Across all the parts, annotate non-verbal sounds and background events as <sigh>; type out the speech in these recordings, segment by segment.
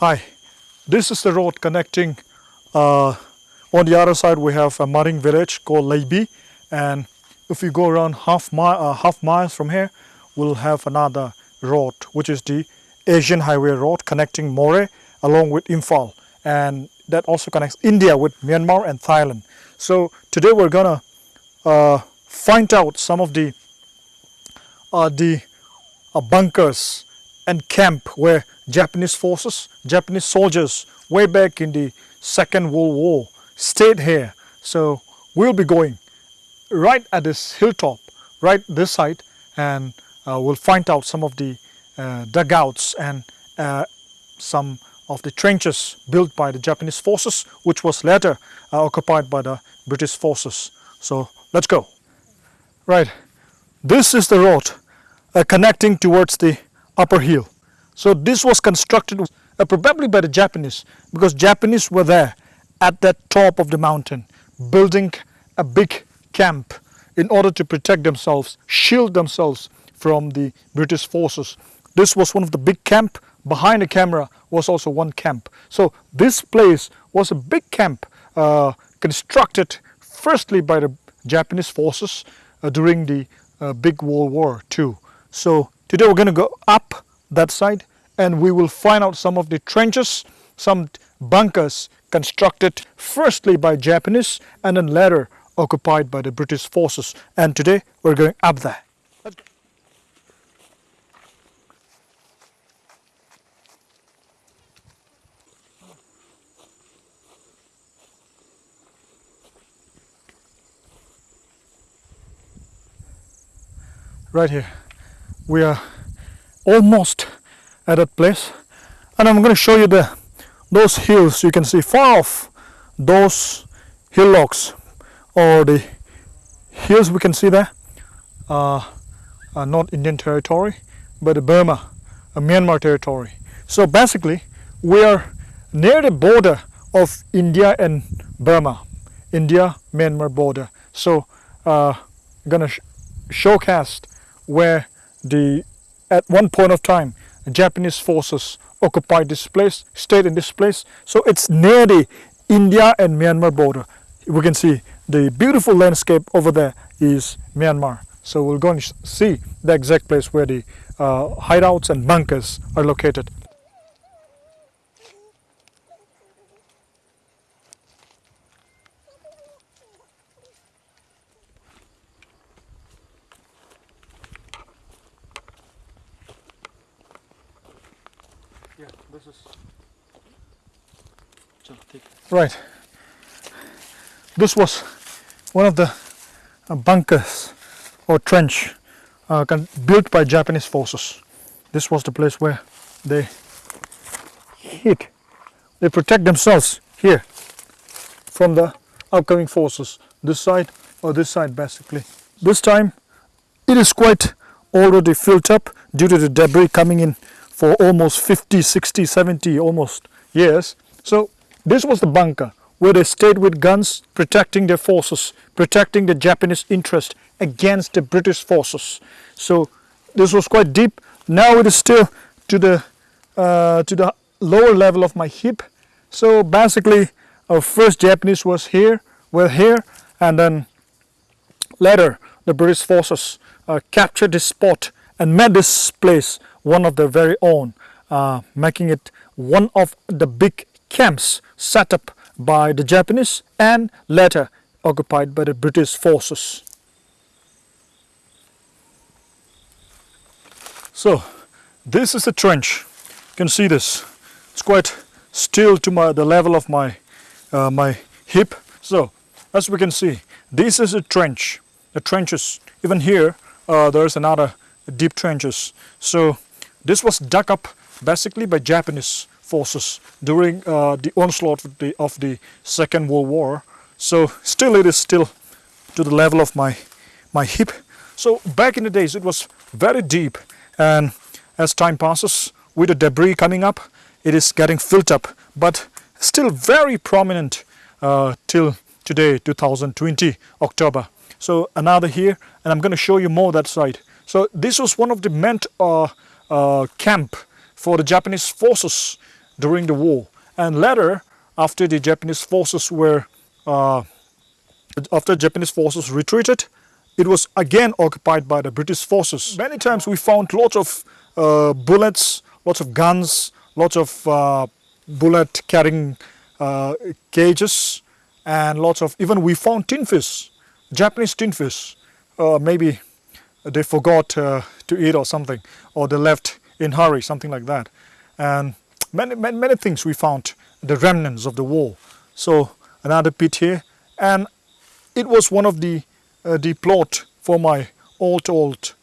Hi, this is the road connecting. Uh, on the other side, we have a Maring village called Leibi, and if we go around half mile, uh, half miles from here, we'll have another road, which is the Asian Highway Road connecting Moreh along with Imphal, and that also connects India with Myanmar and Thailand. So today we're gonna uh, find out some of the uh, the uh, bunkers and camp where Japanese forces, Japanese soldiers way back in the Second World War stayed here. So we'll be going right at this hilltop, right this side and uh, we'll find out some of the uh, dugouts and uh, some of the trenches built by the Japanese forces which was later uh, occupied by the British forces. So let's go. Right, this is the road uh, connecting towards the upper hill. So this was constructed uh, probably by the Japanese because Japanese were there at the top of the mountain building a big camp in order to protect themselves, shield themselves from the British forces. This was one of the big camp. Behind the camera was also one camp. So this place was a big camp uh, constructed firstly by the Japanese forces uh, during the uh, big World War II. So today we're going to go up that side and we will find out some of the trenches, some bunkers constructed firstly by Japanese and then later occupied by the British forces. And today we're going up there. Right here, we are almost at that place and I'm going to show you the those hills you can see far off those hillocks or the hills we can see there uh, are not Indian territory but Burma, a Myanmar territory. So basically we are near the border of India and Burma, India-Myanmar border. So uh, gonna sh showcase where the at one point of time Japanese forces occupied this place, stayed in this place. So it's near the India and Myanmar border. We can see the beautiful landscape over there is Myanmar. So we'll go and see the exact place where the uh, hideouts and bunkers are located. Yeah, this is right. This was one of the uh, bunkers or trench uh, built by Japanese forces. This was the place where they hid. They protect themselves here from the upcoming forces. This side or this side basically. This time it is quite already filled up due to the debris coming in for almost 50, 60, 70 almost years. So this was the bunker where they stayed with guns protecting their forces, protecting the Japanese interest against the British forces. So this was quite deep. Now it is still to the uh, to the lower level of my hip. So basically our first Japanese was here, were here and then later the British forces uh, captured this spot and made this place one of their very own, uh, making it one of the big camps set up by the Japanese and later occupied by the British forces. So this is a trench. You can see this. It's quite still to my the level of my uh, my hip. So as we can see, this is a trench. The trenches. Even here, uh, there's another deep trenches. So this was dug up basically by Japanese forces during uh, the onslaught of the, of the Second World War. So still it is still to the level of my, my hip. So back in the days it was very deep and as time passes with the debris coming up it is getting filled up but still very prominent uh, till today 2020 October. So another here and I'm going to show you more that side. So this was one of the meant uh, uh, camp for the Japanese forces during the war. And later, after the Japanese forces were, uh, after Japanese forces retreated, it was again occupied by the British forces. Many times we found lots of uh, bullets, lots of guns, lots of uh, bullet carrying uh, cages and lots of, even we found tin fish, Japanese tin fish. Uh, maybe they forgot uh, to eat or something, or they left in hurry, something like that. And many, many, many things we found, the remnants of the war. So another pit here, and it was one of the uh, the plot for my old old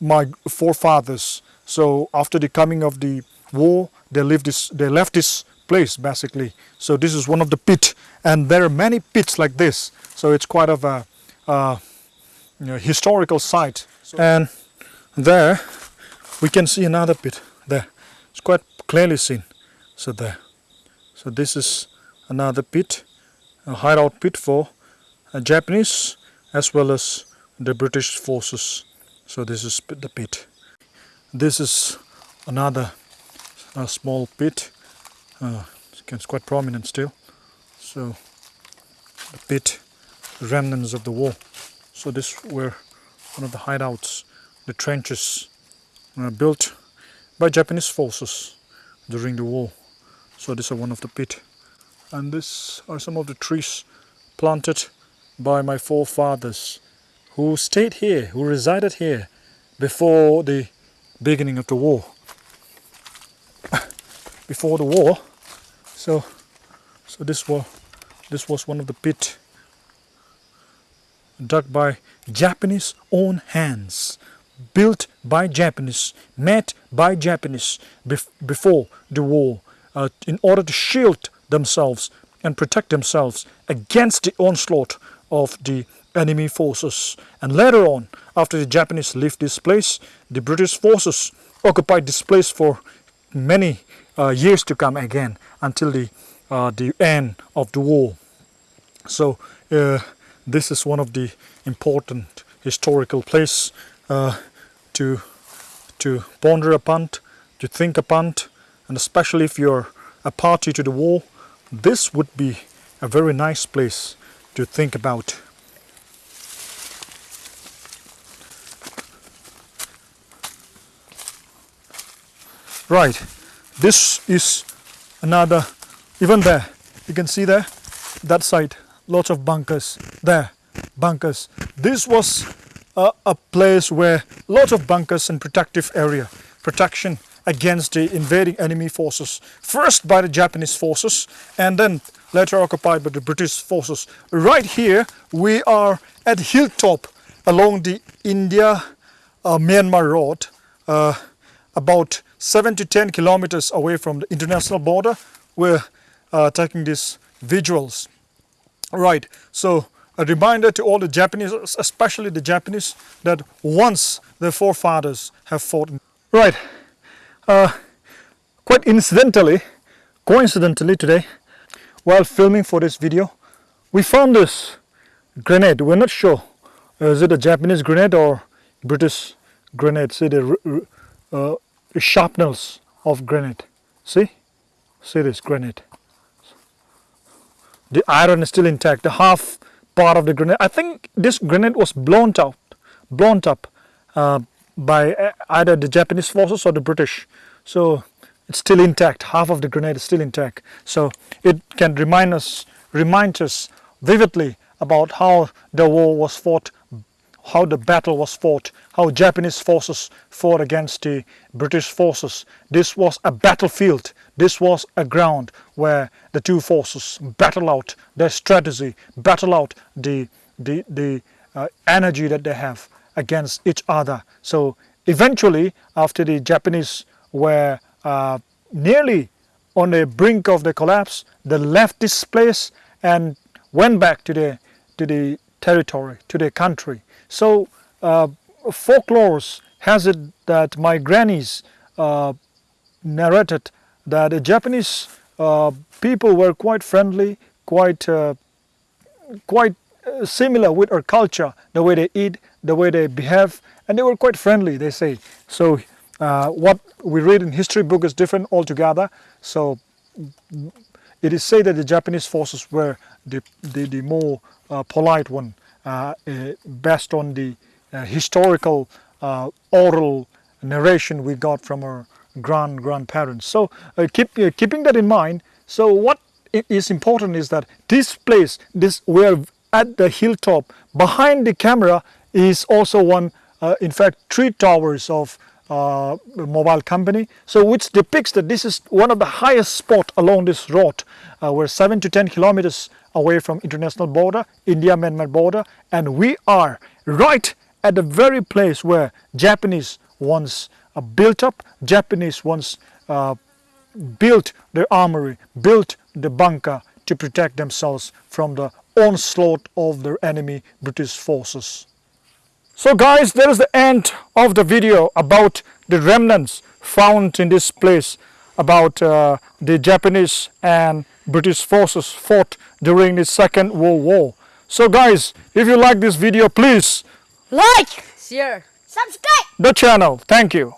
my forefathers. So after the coming of the war, they lived this, they left this place basically. So this is one of the pit, and there are many pits like this. So it's quite of a uh, you know, historical site. So and there we can see another pit there. It's quite clearly seen. So there. So this is another pit, a hideout pit for a Japanese as well as the British forces. So this is the pit. This is another a small pit. Uh, it's quite prominent still. So the pit, remnants of the war So this were one of the hideouts, the trenches uh, built by Japanese forces during the war. So this is one of the pit. And these are some of the trees planted by my forefathers who stayed here, who resided here before the beginning of the war. <coughs> before the war. So so this was this was one of the pit dug by Japanese own hands, built by Japanese, made by Japanese bef before the war uh, in order to shield themselves and protect themselves against the onslaught of the enemy forces. And later on, after the Japanese left this place, the British forces occupied this place for many uh, years to come again until the, uh, the end of the war. So uh, this is one of the important historical place uh, to, to ponder upon, to think upon, and especially if you're a party to the war, this would be a very nice place to think about. Right, this is another, even there, you can see there, that side, lots of bunkers, there, bunkers. This was a, a place where lots of bunkers and protective area, protection against the invading enemy forces, first by the Japanese forces and then later occupied by the British forces. Right here we are at hilltop along the India-Myanmar uh, road, uh, about 7 to 10 kilometers away from the international border. We're uh, taking these visuals. Right, so a reminder to all the Japanese, especially the Japanese, that once their forefathers have fought. Right, uh, quite incidentally, coincidentally today, while filming for this video, we found this grenade. We're not sure, is it a Japanese grenade or British grenade? See the uh, sharpness of grenade. See? See this grenade. The iron is still intact. The half part of the grenade. I think this grenade was blown out, blown up uh, by uh, either the Japanese forces or the British. So it's still intact. Half of the grenade is still intact. So it can remind us, remind us vividly about how the war was fought how the battle was fought, how Japanese forces fought against the British forces. This was a battlefield. This was a ground where the two forces battle out their strategy, battle out the, the, the uh, energy that they have against each other. So eventually, after the Japanese were uh, nearly on the brink of the collapse, they left this place and went back to the, to the territory, to the country. So uh, folklore has it that my grannies uh, narrated that the Japanese uh, people were quite friendly, quite uh, quite similar with our culture, the way they eat, the way they behave, and they were quite friendly, they say. So uh, what we read in history book is different altogether. So it is said that the Japanese forces were the, the, the more uh, polite one, uh, uh, based on the uh, historical uh, oral narration we got from our grand grandparents. So uh, keep, keeping that in mind, so what is important is that this place, this we're at the hilltop, behind the camera is also one, uh, in fact, three towers of uh, mobile company. So which depicts that this is one of the highest spot along this road. Uh, we're seven to 10 kilometers away from international border, India-Myanmar border, and we are right at the very place where Japanese once uh, built up, Japanese once uh, built their armory, built the bunker to protect themselves from the onslaught of their enemy British forces. So guys, there is the end of the video about the remnants found in this place about uh, the Japanese and British forces fought during the Second World War. So guys, if you like this video, please Like, share, subscribe. the channel. Thank you.